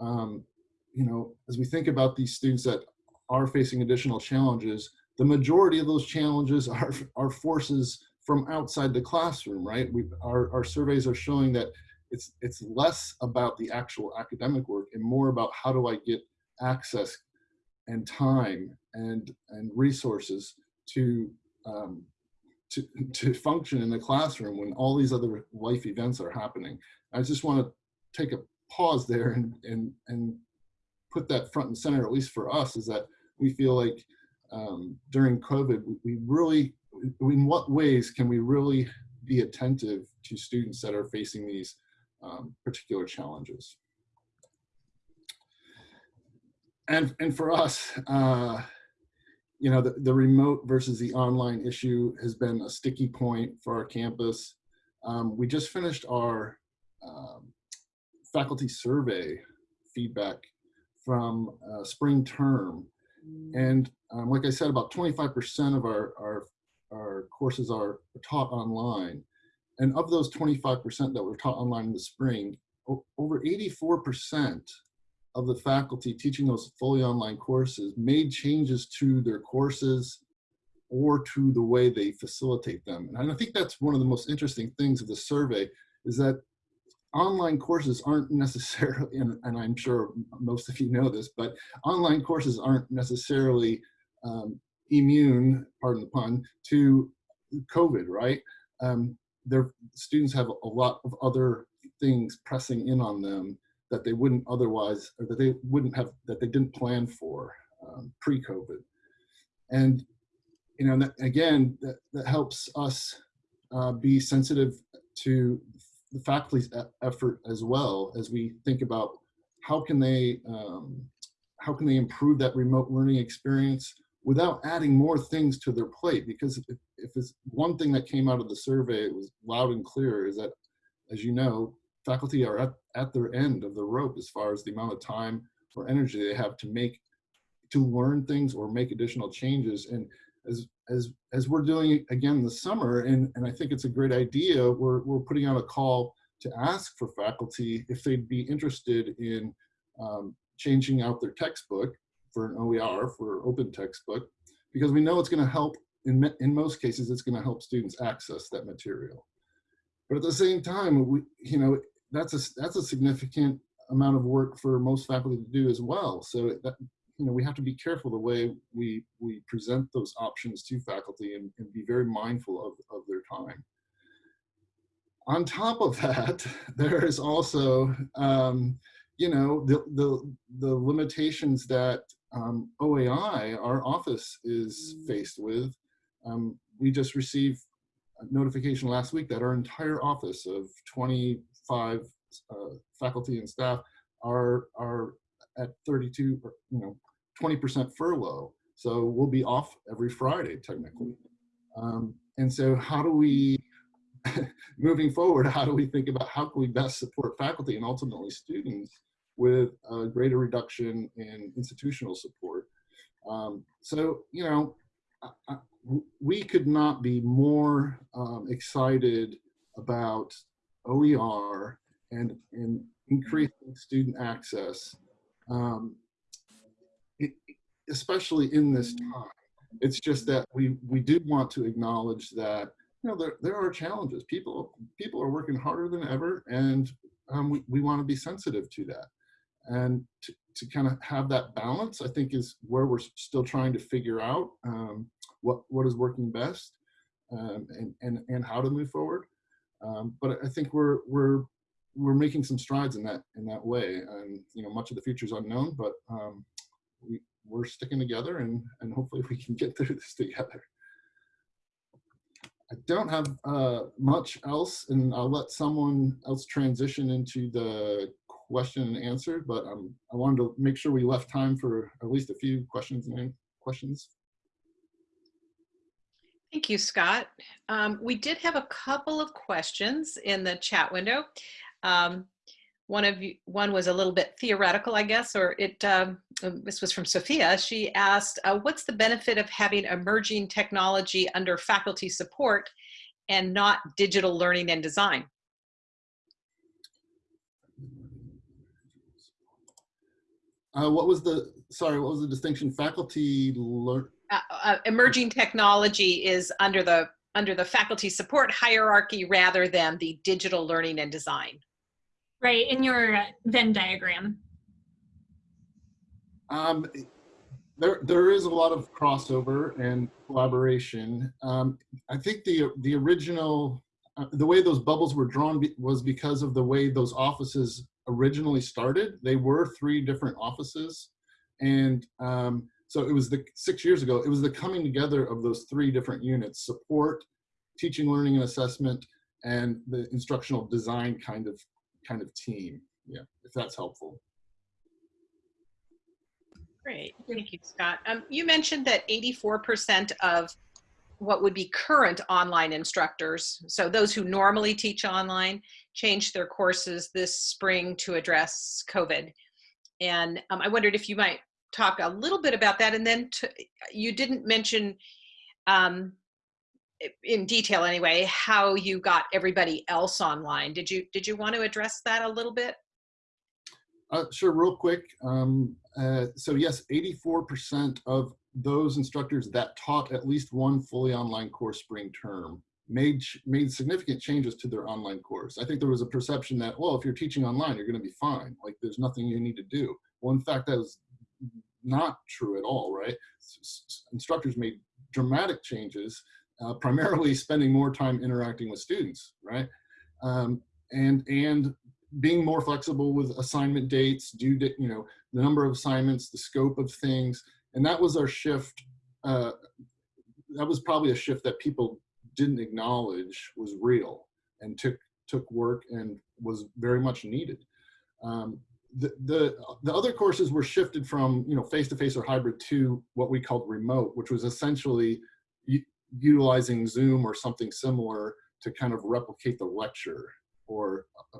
um, you know, as we think about these students that are facing additional challenges, the majority of those challenges are, are forces from outside the classroom, right? We, our, our surveys are showing that it's, it's less about the actual academic work and more about how do I get access and time and, and resources to, um, to, to function in the classroom when all these other life events are happening. I just want to take a pause there and, and, and put that front and center, at least for us, is that we feel like um, during COVID, we really, in what ways can we really be attentive to students that are facing these um, particular challenges? And, and for us, uh, you know, the, the remote versus the online issue has been a sticky point for our campus. Um, we just finished our um, faculty survey feedback from uh, spring term and um, like I said, about 25% of our, our, our courses are taught online. And of those 25% that were taught online in the spring, over 84% of the faculty teaching those fully online courses made changes to their courses or to the way they facilitate them. And I think that's one of the most interesting things of the survey is that online courses aren't necessarily, and, and, I'm sure most of you know this, but online courses aren't necessarily um, immune, pardon the pun, to COVID, right? Um, their students have a lot of other things pressing in on them that they wouldn't otherwise, or that they wouldn't have, that they didn't plan for um, pre-COVID. And, you know, that, again, that, that helps us uh, be sensitive to the faculty's effort as well as we think about how can they um, how can they improve that remote learning experience without adding more things to their plate because if, if it's one thing that came out of the survey it was loud and clear is that as you know faculty are at, at their end of the rope as far as the amount of time or energy they have to make to learn things or make additional changes. And as as as we're doing again this summer and and i think it's a great idea we're, we're putting out a call to ask for faculty if they'd be interested in um, changing out their textbook for an oer for open textbook because we know it's going to help in in most cases it's going to help students access that material but at the same time we you know that's a that's a significant amount of work for most faculty to do as well so that you know, we have to be careful the way we, we present those options to faculty and, and be very mindful of, of their time. On top of that, there is also, um, you know, the, the, the limitations that um, OAI, our office, is faced with. Um, we just received a notification last week that our entire office of 25 uh, faculty and staff are, are at 32, you know, 20% furlough. So we'll be off every Friday, technically. Um, and so how do we, moving forward, how do we think about how can we best support faculty and ultimately students with a greater reduction in institutional support? Um, so, you know, I, we could not be more um, excited about OER and, and increasing student access um, especially in this time. It's just that we we do want to acknowledge that you know there there are challenges. People people are working harder than ever, and um, we we want to be sensitive to that. And to, to kind of have that balance, I think, is where we're still trying to figure out um, what what is working best um, and and and how to move forward. Um, but I think we're we're we're making some strides in that in that way. And you know, much of the future is unknown, but um, we, we're sticking together and, and hopefully we can get through this together. I don't have uh, much else and I'll let someone else transition into the question and answer, but um, I wanted to make sure we left time for at least a few questions and questions. Thank you, Scott. Um, we did have a couple of questions in the chat window. Um, one of you, one was a little bit theoretical, I guess, or it, um, um, this was from Sophia. She asked, uh, what's the benefit of having emerging technology under faculty support and not digital learning and design? Uh, what was the, sorry, what was the distinction? Faculty learn? Uh, uh, emerging technology is under the under the faculty support hierarchy rather than the digital learning and design. Right, in your Venn diagram. Um, there, there is a lot of crossover and collaboration. Um, I think the the original, uh, the way those bubbles were drawn be, was because of the way those offices originally started. They were three different offices, and um, so it was the six years ago. It was the coming together of those three different units: support, teaching, learning, and assessment, and the instructional design kind of kind of team. Yeah, if that's helpful. Great, thank you, Scott. Um, you mentioned that 84% of what would be current online instructors, so those who normally teach online, changed their courses this spring to address COVID. And um, I wondered if you might talk a little bit about that. And then you didn't mention, um, in detail anyway, how you got everybody else online. Did you did you want to address that a little bit? Uh, sure, real quick. Um, uh, so yes, 84% of those instructors that taught at least one fully online course spring term made made significant changes to their online course. I think there was a perception that, well, if you're teaching online, you're going to be fine. Like there's nothing you need to do. Well, in fact, that was not true at all, right? Instructors made dramatic changes uh, primarily spending more time interacting with students, right? Um, and and being more flexible with assignment dates, due date, you know, the number of assignments, the scope of things, and that was our shift. Uh, that was probably a shift that people didn't acknowledge was real and took took work and was very much needed. Um, the, the the other courses were shifted from you know face to face or hybrid to what we called remote, which was essentially utilizing Zoom or something similar to kind of replicate the lecture or uh,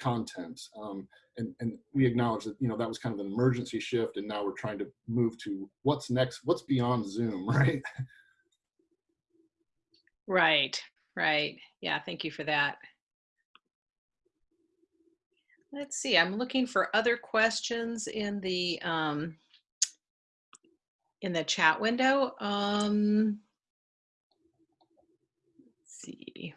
content. Um, and, and we acknowledge that, you know, that was kind of an emergency shift and now we're trying to move to what's next, what's beyond Zoom, right? Right, right. Yeah, thank you for that. Let's see, I'm looking for other questions in the um, in the chat window. Um, let's see.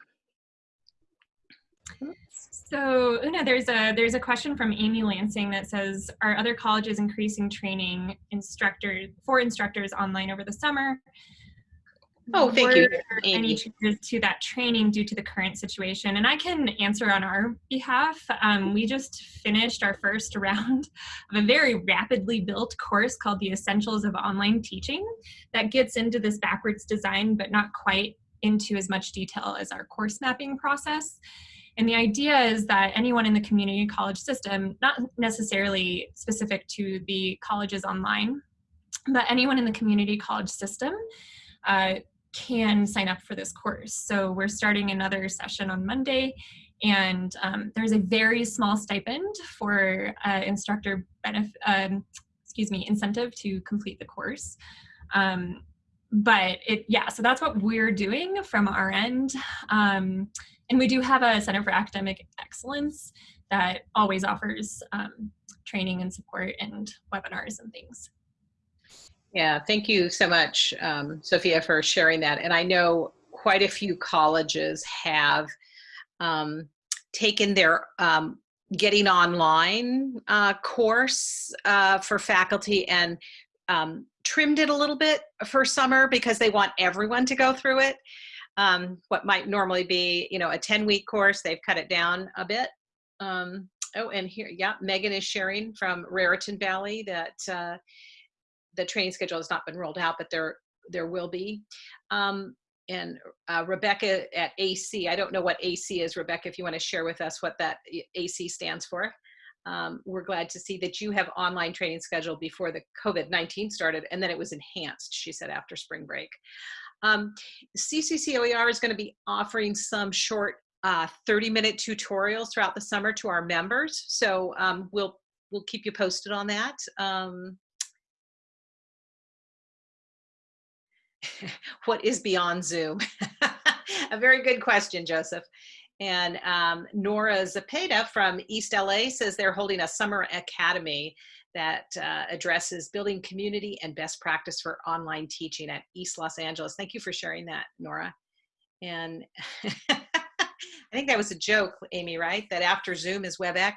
So Una, there's a there's a question from Amy Lansing that says, are other colleges increasing training instructors for instructors online over the summer? Oh, thank you, Amy. Any changes to that training due to the current situation? And I can answer on our behalf. Um, we just finished our first round of a very rapidly built course called the Essentials of Online Teaching that gets into this backwards design, but not quite into as much detail as our course mapping process. And the idea is that anyone in the community college system, not necessarily specific to the colleges online, but anyone in the community college system uh, can sign up for this course. So we're starting another session on Monday and um, there's a very small stipend for uh, instructor benefit, um, excuse me, incentive to complete the course. Um, but it, yeah, so that's what we're doing from our end. Um, and we do have a Center for Academic Excellence that always offers um, training and support and webinars and things. Yeah, thank you so much, um, Sophia, for sharing that. And I know quite a few colleges have um, taken their um, getting online uh, course uh, for faculty and um, trimmed it a little bit for summer because they want everyone to go through it. Um, what might normally be, you know, a 10 week course, they've cut it down a bit. Um, oh, and here, yeah, Megan is sharing from Raritan Valley that uh, the training schedule has not been rolled out, but there there will be. Um, and uh, Rebecca at AC, I don't know what AC is, Rebecca, if you want to share with us what that AC stands for. Um, we're glad to see that you have online training scheduled before the COVID-19 started, and then it was enhanced, she said, after spring break. Um, CCCOER is going to be offering some short 30-minute uh, tutorials throughout the summer to our members, so um, we'll we'll keep you posted on that. Um, what is beyond Zoom? a very good question, Joseph. And um, Nora Zapata from East LA says they're holding a summer academy that uh, addresses building community and best practice for online teaching at East Los Angeles. Thank you for sharing that, Nora. And I think that was a joke, Amy, right? That after Zoom is WebEx.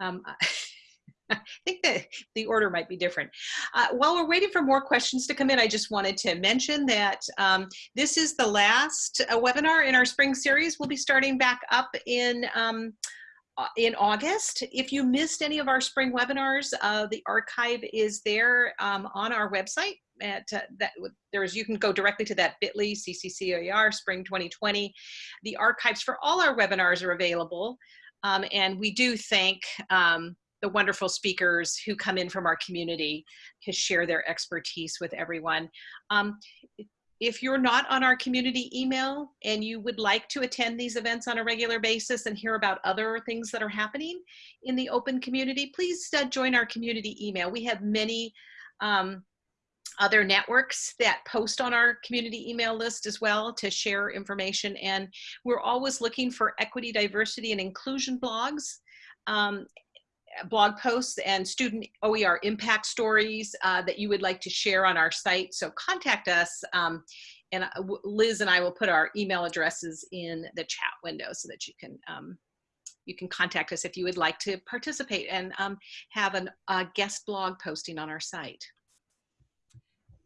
Um, I think that the order might be different. Uh, while we're waiting for more questions to come in, I just wanted to mention that um, this is the last uh, webinar in our spring series. We'll be starting back up in um, uh, in August. If you missed any of our spring webinars, uh, the archive is there um, on our website. At uh, that, there's you can go directly to that Bitly CCCOER Spring 2020. The archives for all our webinars are available, um, and we do thank um, the wonderful speakers who come in from our community to share their expertise with everyone. Um, if you're not on our community email and you would like to attend these events on a regular basis and hear about other things that are happening in the open community, please uh, join our community email. We have many um, other networks that post on our community email list as well to share information. And we're always looking for equity, diversity, and inclusion blogs. Um, blog posts and student OER impact stories uh, that you would like to share on our site. So contact us um, and uh, Liz and I will put our email addresses in the chat window so that you can um, you can contact us if you would like to participate and um, have an, a guest blog posting on our site.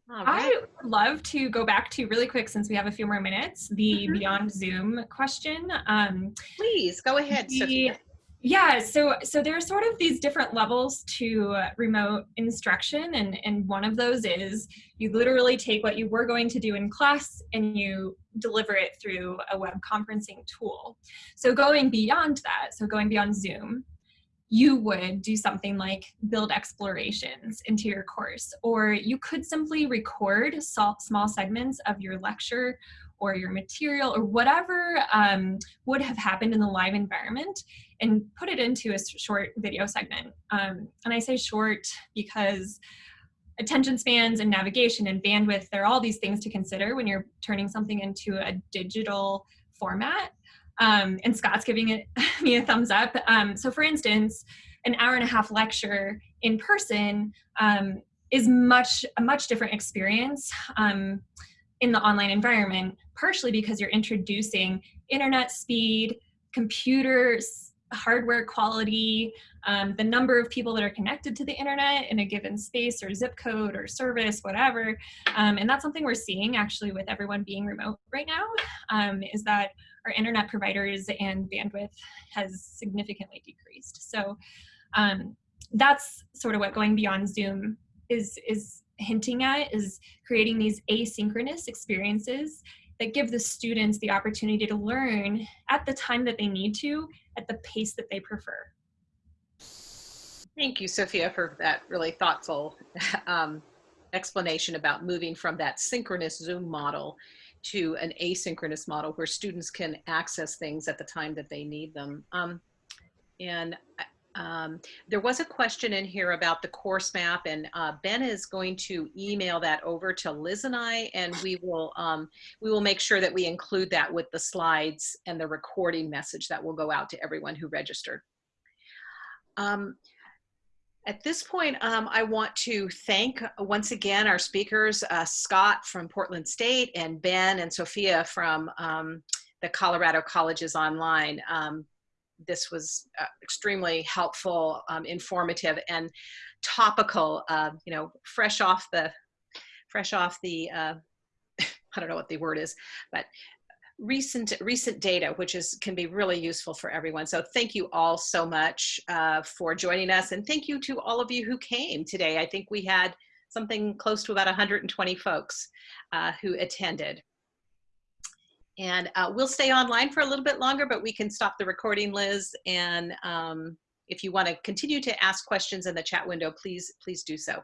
Right. I would love to go back to really quick since we have a few more minutes, the Mhm. beyond Zoom question. Um, Please go ahead, the- Sophia. Yeah, so so there are sort of these different levels to remote instruction, and and one of those is you literally take what you were going to do in class and you deliver it through a web conferencing tool. So going beyond that, so going beyond Zoom, you would do something like build explorations into your course, or you could simply record small segments of your lecture or your material or whatever um, would have happened in the live environment and put it into a short video segment. Um, and I say short because attention spans and navigation and bandwidth, there are all these things to consider when you're turning something into a digital format. Um, and Scott's giving it me a thumbs up. Um, so for instance, an hour and a half lecture in person um, is much a much different experience um, in the online environment, partially because you're introducing internet speed, computers, hardware quality, um, the number of people that are connected to the internet in a given space or zip code or service, whatever. Um, and that's something we're seeing actually with everyone being remote right now, um, is that our internet providers and bandwidth has significantly decreased. So um, that's sort of what going beyond Zoom is, is hinting at, is creating these asynchronous experiences that give the students the opportunity to learn at the time that they need to, at the pace that they prefer. Thank you, Sophia, for that really thoughtful um, explanation about moving from that synchronous Zoom model to an asynchronous model where students can access things at the time that they need them. Um, and um, there was a question in here about the course map and uh, Ben is going to email that over to Liz and I and we will um, we will make sure that we include that with the slides and the recording message that will go out to everyone who registered. Um, at this point, um, I want to thank uh, once again our speakers, uh, Scott from Portland State and Ben and Sophia from um, the Colorado Colleges Online. Um, this was uh, extremely helpful, um, informative, and topical. Uh, you know, fresh off the, fresh off the. Uh, I don't know what the word is, but recent recent data, which is can be really useful for everyone. So thank you all so much uh, for joining us, and thank you to all of you who came today. I think we had something close to about 120 folks uh, who attended. And uh, we'll stay online for a little bit longer, but we can stop the recording, Liz. And um, if you want to continue to ask questions in the chat window, please, please do so.